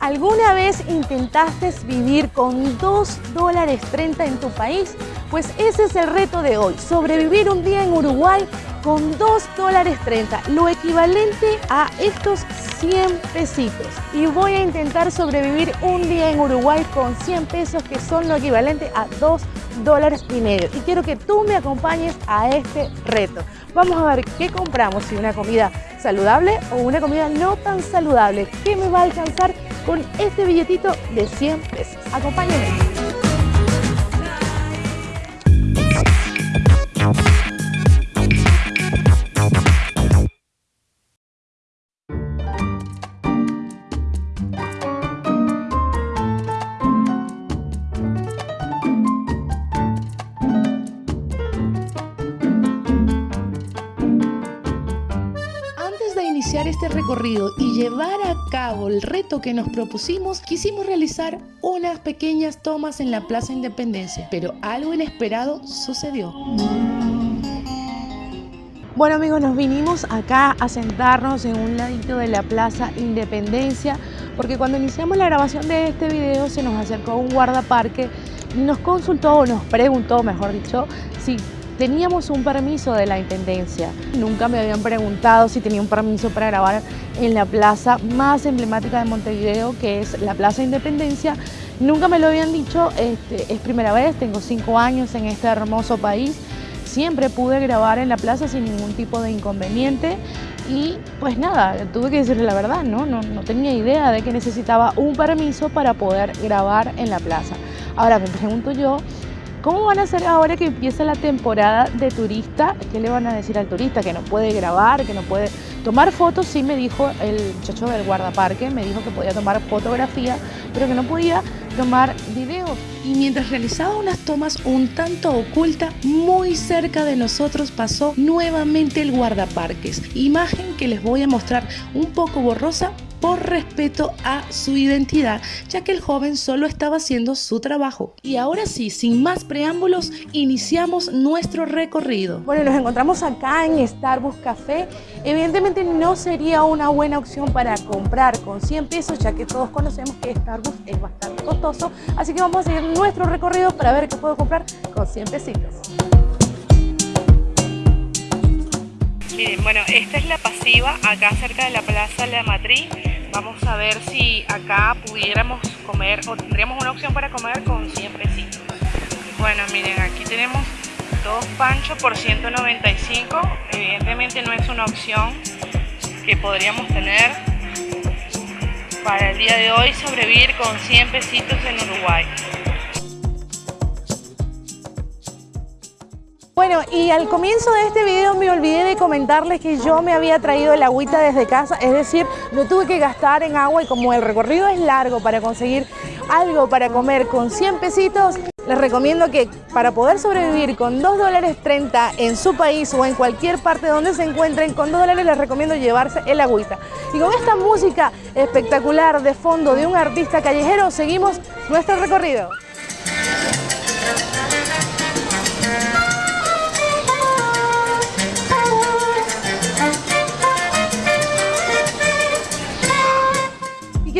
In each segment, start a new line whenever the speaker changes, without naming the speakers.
¿Alguna vez intentaste vivir con 2 dólares 30 en tu país? Pues ese es el reto de hoy, sobrevivir un día en Uruguay con 2 dólares 30, lo equivalente a estos 100 pesitos. Y voy a intentar sobrevivir un día en Uruguay con 100 pesos que son lo equivalente a 2 dólares y medio. Y quiero que tú me acompañes a este reto. Vamos a ver qué compramos, si una comida saludable o una comida no tan saludable. ¿Qué me va a alcanzar con este billetito de 100 pesos. Acompáñenme. Este recorrido y llevar a cabo el reto que nos propusimos, quisimos realizar unas pequeñas tomas en la Plaza Independencia, pero algo inesperado sucedió. Bueno amigos, nos vinimos acá a sentarnos en un ladito de la Plaza Independencia porque cuando iniciamos la grabación de este video se nos acercó un guardaparque y nos consultó o nos preguntó, mejor dicho, si Teníamos un permiso de la Intendencia. Nunca me habían preguntado si tenía un permiso para grabar en la plaza más emblemática de Montevideo, que es la Plaza Independencia. Nunca me lo habían dicho, este, es primera vez, tengo cinco años en este hermoso país. Siempre pude grabar en la plaza sin ningún tipo de inconveniente y pues nada, tuve que decirle la verdad, ¿no? No, no tenía idea de que necesitaba un permiso para poder grabar en la plaza. Ahora me pregunto yo, ¿Cómo van a hacer ahora que empieza la temporada de turista? ¿Qué le van a decir al turista? Que no puede grabar, que no puede tomar fotos. Sí me dijo el muchacho del guardaparque, me dijo que podía tomar fotografía, pero que no podía tomar videos. Y mientras realizaba unas tomas un tanto oculta, muy cerca de nosotros pasó nuevamente el guardaparques. Imagen que les voy a mostrar un poco borrosa, por respeto a su identidad, ya que el joven solo estaba haciendo su trabajo. Y ahora sí, sin más preámbulos, iniciamos nuestro recorrido. Bueno, nos encontramos acá en Starbucks Café. Evidentemente no sería una buena opción para comprar con 100 pesos, ya que todos conocemos que Starbucks es bastante costoso. Así que vamos a seguir nuestro recorrido para ver qué puedo comprar con 100 pesitos.
Miren, bueno, esta es la pasiva acá cerca de la Plaza La Matriz. Vamos a ver si acá pudiéramos comer o tendríamos una opción para comer con 100 pesitos. Bueno, miren, aquí tenemos dos panchos por 195. Evidentemente no es una opción que podríamos tener para el día de hoy sobrevivir con 100 pesitos en Uruguay.
Bueno, y al comienzo de este video me olvidé de comentarles que yo me había traído el agüita desde casa, es decir, no tuve que gastar en agua y como el recorrido es largo para conseguir algo para comer con 100 pesitos, les recomiendo que para poder sobrevivir con 2 dólares 30 en su país o en cualquier parte donde se encuentren, con 2 dólares les recomiendo llevarse el agüita. Y con esta música espectacular de fondo de un artista callejero, seguimos nuestro recorrido.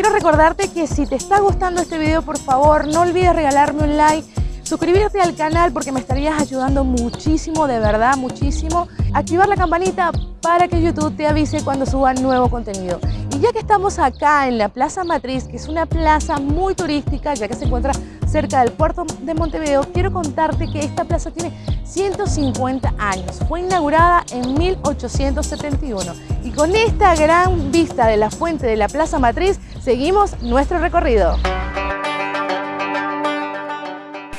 Quiero recordarte que si te está gustando este video, por favor, no olvides regalarme un like, suscribirte al canal porque me estarías ayudando muchísimo, de verdad, muchísimo. Activar la campanita para que YouTube te avise cuando suba nuevo contenido. Y ya que estamos acá en la Plaza Matriz, que es una plaza muy turística, ya que se encuentra cerca del puerto de Montevideo, quiero contarte que esta plaza tiene 150 años. Fue inaugurada en 1871 y con esta gran vista de la fuente de la Plaza Matriz, seguimos nuestro recorrido.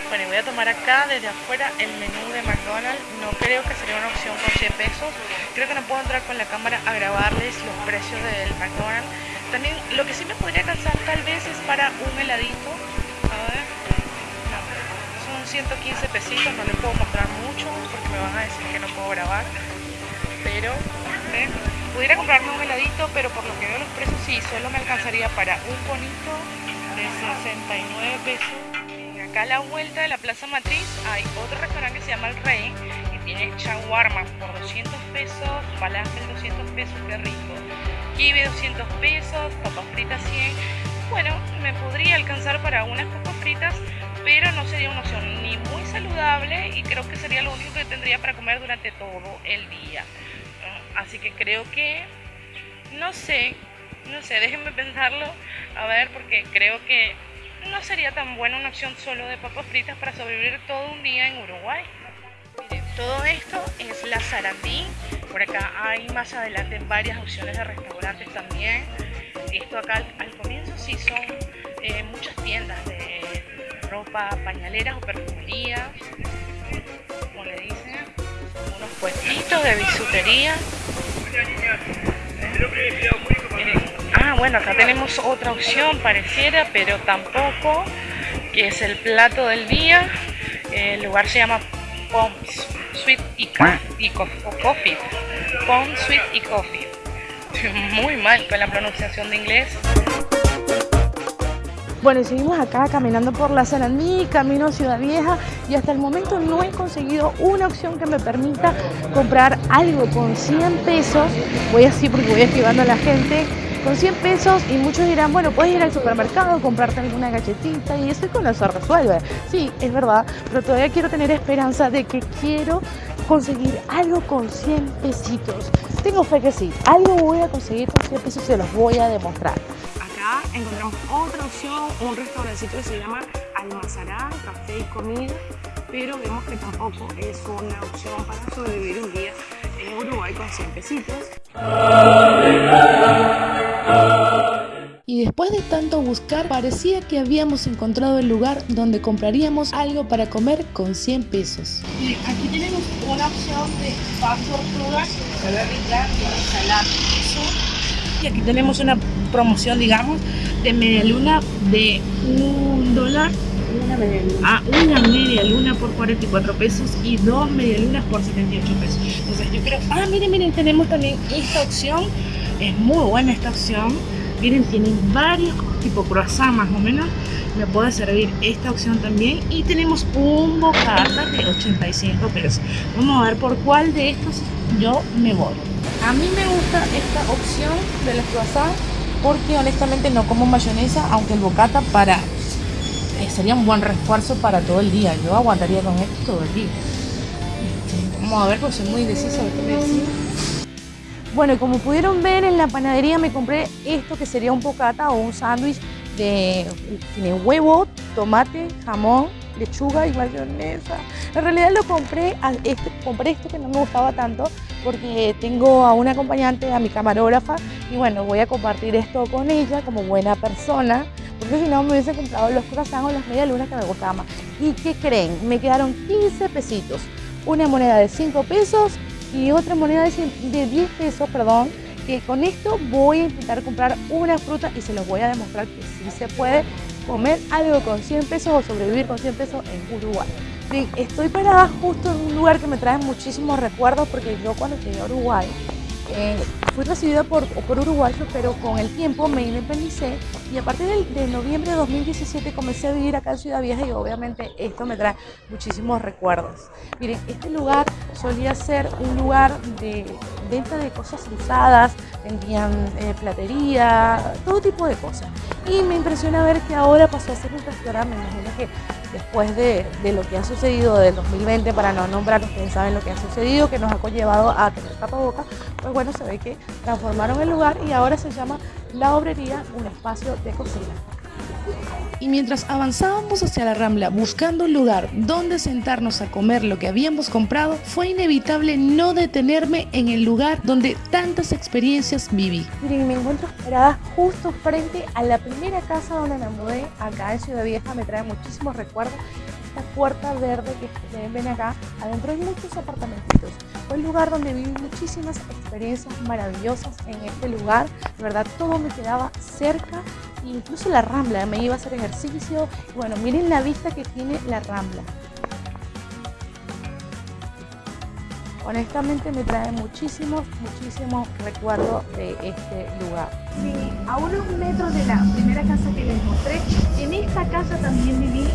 Bueno, voy a tomar acá desde afuera el menú de McDonald's. No creo que sería una opción con 100 pesos. Creo que no puedo entrar con la cámara a grabarles los precios del McDonald's. También lo que sí me podría alcanzar tal vez es para un heladito. A ver. son 115 pesitos, no les puedo mostrar mucho porque me van a decir que no puedo grabar. Pero, Pudiera comprarme un heladito, pero por lo que veo los precios sí, solo me alcanzaría para un bonito de 69 pesos. Acá a la vuelta de la Plaza Matriz hay otro restaurante que se llama El Rey y tiene shawarma por 200 pesos, falafel 200 pesos, qué rico. Kibe 200 pesos, papas fritas 100. Bueno, podría alcanzar para unas papas fritas, pero no sería una opción ni muy saludable y creo que sería lo único que tendría para comer durante todo el día. Así que creo que, no sé, no sé, déjenme pensarlo, a ver, porque creo que no sería tan buena una opción solo de papas fritas para sobrevivir todo un día en Uruguay. Miren, todo esto es la Sarandí. Por acá hay más adelante varias opciones de restaurantes también. Esto acá al, comienzo sí son eh, muchas tiendas de ropa, pañaleras o perfumerías. Como le dicen, unos puestitos de bisutería. Ah, bueno, acá tenemos otra opción pareciera, pero tampoco, que es el plato del día. El lugar se llama Pom's Sweet y, Coffee. Pom's Sweet y Coffee. Muy mal con la pronunciación de inglés.
Bueno, y seguimos acá caminando por la Sarandí, camino Ciudad Vieja y hasta el momento no he conseguido una opción que me permita comprar algo con 100 pesos. Voy así porque voy esquivando a la gente con 100 pesos y muchos dirán, bueno, puedes ir al supermercado, comprarte alguna galletita y eso con eso resuelve. Sí, es verdad, pero todavía quiero tener esperanza de que quiero conseguir algo con 100 pesitos. Tengo fe que sí, algo voy a conseguir con 100 pesos y se los voy a demostrar.
Acá encontramos otra opción, un restaurancito que se llama Almazarán, café y comida, pero vemos que tampoco es una opción para sobrevivir un día en Uruguay con 100 pesitos.
Y después de tanto buscar, parecía que habíamos encontrado el lugar donde compraríamos algo para comer con 100 pesos.
aquí tenemos una opción de fast tortugas, rica, ensalada, Y aquí tenemos una promoción, digamos, de media luna de un dólar luna. Ah, una media luna por 44 pesos y dos media lunas por 78 pesos. Entonces yo creo, ah, miren, miren, tenemos también esta opción. Es muy buena esta opción. Miren, tienen varios tipo croissant más o menos. Me puede servir esta opción también. Y tenemos un bocata de 85 pesos. Vamos a ver por cuál de estos yo me voy. A mí me gusta esta opción de los croissants porque honestamente no como mayonesa, aunque el bocata para eh, sería un buen refuerzo para todo el día. Yo aguantaría con esto todo el día. Este, vamos a ver, pues soy muy indecisa de.
Bueno, como pudieron ver en la panadería me compré esto que sería un bocata o un sándwich de tiene huevo, tomate, jamón, lechuga y mayonesa. En realidad lo compré, este, compré esto que no me gustaba tanto porque tengo a una acompañante, a mi camarógrafa y bueno, voy a compartir esto con ella como buena persona porque si no me hubiese comprado los croissants o las medialunas que me gustaban más. ¿Y qué creen? Me quedaron 15 pesitos. Una moneda de 5 pesos y otra moneda de 10 pesos, perdón, que con esto voy a intentar comprar una fruta y se los voy a demostrar que sí se puede comer algo con 100 pesos o sobrevivir con 100 pesos en Uruguay. estoy parada justo en un lugar que me trae muchísimos recuerdos porque yo cuando llegué a Uruguay eh, fui recibida por, por uruguayos, pero con el tiempo me independicé y a partir de, noviembre de 2017 comencé a vivir acá en Ciudad Vieja y obviamente esto me trae muchísimos recuerdos. Miren, este lugar solía ser un lugar de venta de cosas usadas, vendían eh, platería, todo tipo de cosas. Y me impresiona ver que ahora pasó a ser un restaurante, me imagino que después de, lo que ha sucedido del 2020, para no nombrar, ustedes saben lo que ha sucedido, que nos ha conllevado a tener tapabocas, pues bueno, se ve que transformaron el lugar y ahora se llama La Obrería, un espacio de cocina. Y mientras avanzábamos hacia la Rambla buscando un lugar donde sentarnos a comer lo que habíamos comprado, fue inevitable no detenerme en el lugar donde tantas experiencias viví. Miren, me encuentro esperada justo frente a la primera casa donde me mudé, acá en Ciudad Vieja, me trae muchísimos recuerdos esta puerta verde que ven acá, adentro hay muchos apartamentitos. Fue el lugar donde viví muchísimas experiencias maravillosas en este lugar. De verdad, todo me quedaba cerca, incluso la rambla, me iba a hacer ejercicio. bueno, miren la vista que tiene la rambla. honestamente me trae muchísimos, muchísimos recuerdos de este lugar.
Sí, a unos metros de la primera casa que les mostré, en esta casa también viví,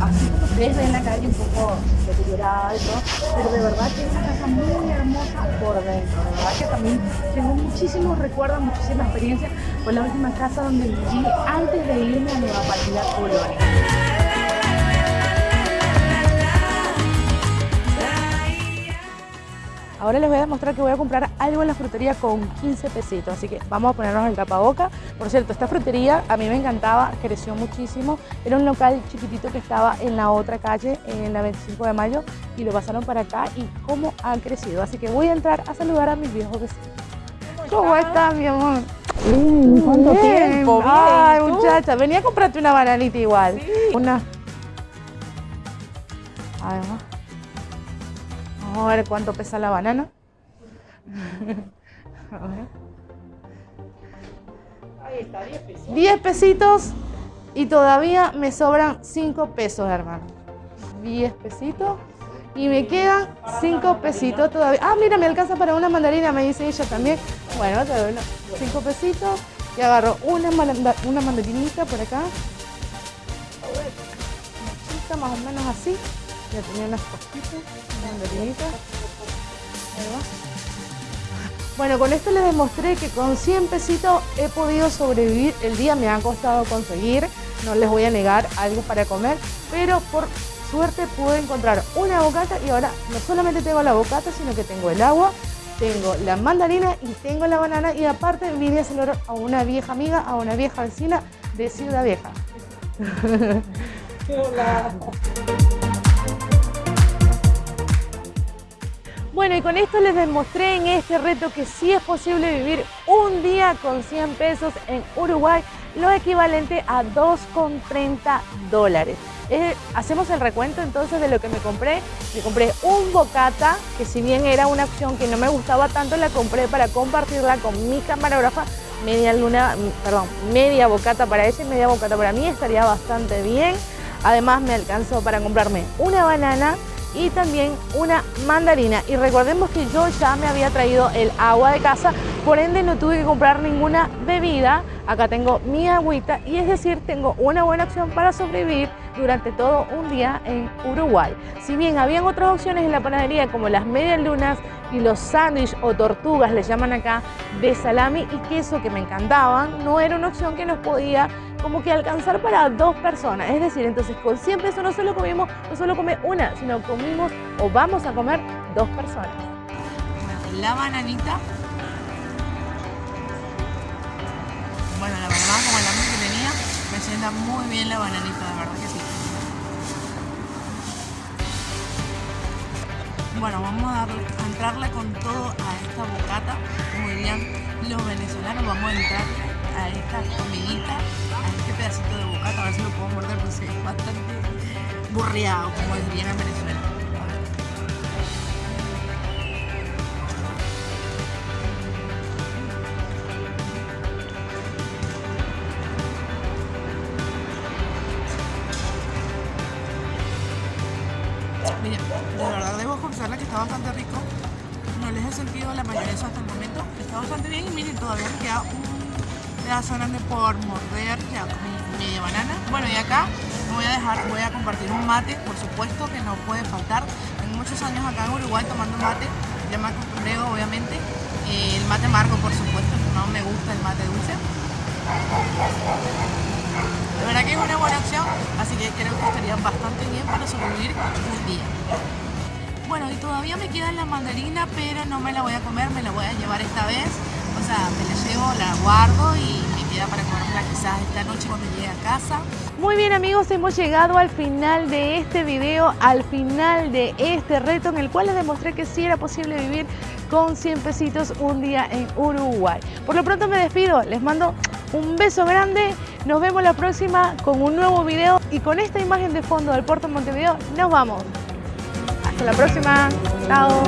así como ustedes ven la calle un poco deteriorada y todo, pero de verdad que es una casa muy hermosa por dentro, de verdad que también tengo muchísimos recuerdos, muchísima experiencia, fue la última casa donde viví antes de irme a Nueva
Ahora les voy a demostrar que voy a comprar algo en la frutería con 15 pesitos, así que vamos a ponernos el tapaboca. Por cierto, esta frutería a mí me encantaba, creció muchísimo. Era un local chiquitito que estaba en la otra calle, en la 25 de mayo, y lo pasaron para acá y cómo ha crecido. Así que voy a entrar a saludar a mis viejos vecinos. ¿Cómo estás, mi amor?
¿Cuánto tiempo? Bien,
Ay, muchacha, venía a comprarte una bananita igual.
Sí.
Una. Además. Vamos a ver cuánto pesa la banana. A ver.
Ahí está, 10 pesos.
10 pesitos y todavía me sobran 5 pesos, hermano. 10 pesitos y me quedan 5 pesitos todavía. Ah, mira, me alcanza para una mandarina, me dice ella también. Bueno, te doy 5 pesitos y agarro una, manda- una mandarinita por acá. A ver, una chica, más o menos así. Ya tenía unas cositas, va. Bueno, con esto les demostré que con 100 pesitos he podido sobrevivir. El día me ha costado conseguir, no les voy a negar algo para comer, pero por suerte pude encontrar una bocata y ahora no solamente tengo la bocata, sino que tengo el agua, tengo la mandarina y tengo la banana y aparte vine a celebrar a una vieja amiga, a una vieja vecina de Ciudad Vieja.
Hola.
Bueno, y con esto les demostré en este reto que sí es posible vivir un día con 100 pesos en Uruguay, lo equivalente a 2,30 dólares. Eh, hacemos el recuento entonces de lo que me compré. Me compré un bocata, que si bien era una opción que no me gustaba tanto, la compré para compartirla con mi camarógrafa. Media luna, perdón, media bocata para ella y media bocata para mí, estaría bastante bien. Además me alcanzó para comprarme una banana y también una mandarina. Y recordemos que yo ya me había traído el agua de casa, por ende no tuve que comprar ninguna bebida. Acá tengo mi agüita y es decir, tengo una buena opción para sobrevivir durante todo un día en Uruguay. Si bien habían otras opciones en la panadería como las medias lunas y los sándwiches o tortugas, les llaman acá, de salami y queso que me encantaban, no era una opción que nos podía como que alcanzar para dos personas. Es decir, entonces con 100 pesos no solo comimos, no solo come una, sino comimos o vamos a comer dos personas.
La bananita. Bueno, la verdad, como el hambre que tenía, me sienta muy bien la bananita, de verdad que sí. Bueno, vamos a, darle- a entrarle con todo a esta bocata, como dirían los venezolanos, vamos a entrar a esta comidita, a este pedacito de bocata, a ver si lo puedo morder, porque es bastante burreado, como dirían en Venezuela. A ver. Mira, de verdad debo confesarle que está bastante rico. No les he sentido la mayonesa hasta el momento. Está bastante bien y miren, todavía queda un pedazo grande por morder, ya comí media banana. Bueno, y acá voy a dejar, voy a compartir un mate, por supuesto que no puede faltar. Tengo muchos años acá en Uruguay tomando mate, ya me acostumbré obviamente. Eh, el mate amargo, por supuesto, no me gusta el mate dulce. De verdad que es una buena opción, así que creo que estaría bastante bien para sobrevivir un día. Bueno, y todavía me queda la mandarina, pero no me la voy a comer, me la voy a llevar esta vez. O sea, me la llevo, la guardo y me queda para comérmela quizás esta noche cuando llegue a casa.
Muy bien amigos, hemos llegado al final de este video, al final de este reto en el cual les demostré que sí era posible vivir con 100 pesitos un día en Uruguay. Por lo pronto me despido, les mando un beso grande, nos vemos la próxima con un nuevo video y con esta imagen de fondo del puerto de Montevideo nos vamos. Hasta la próxima, chao.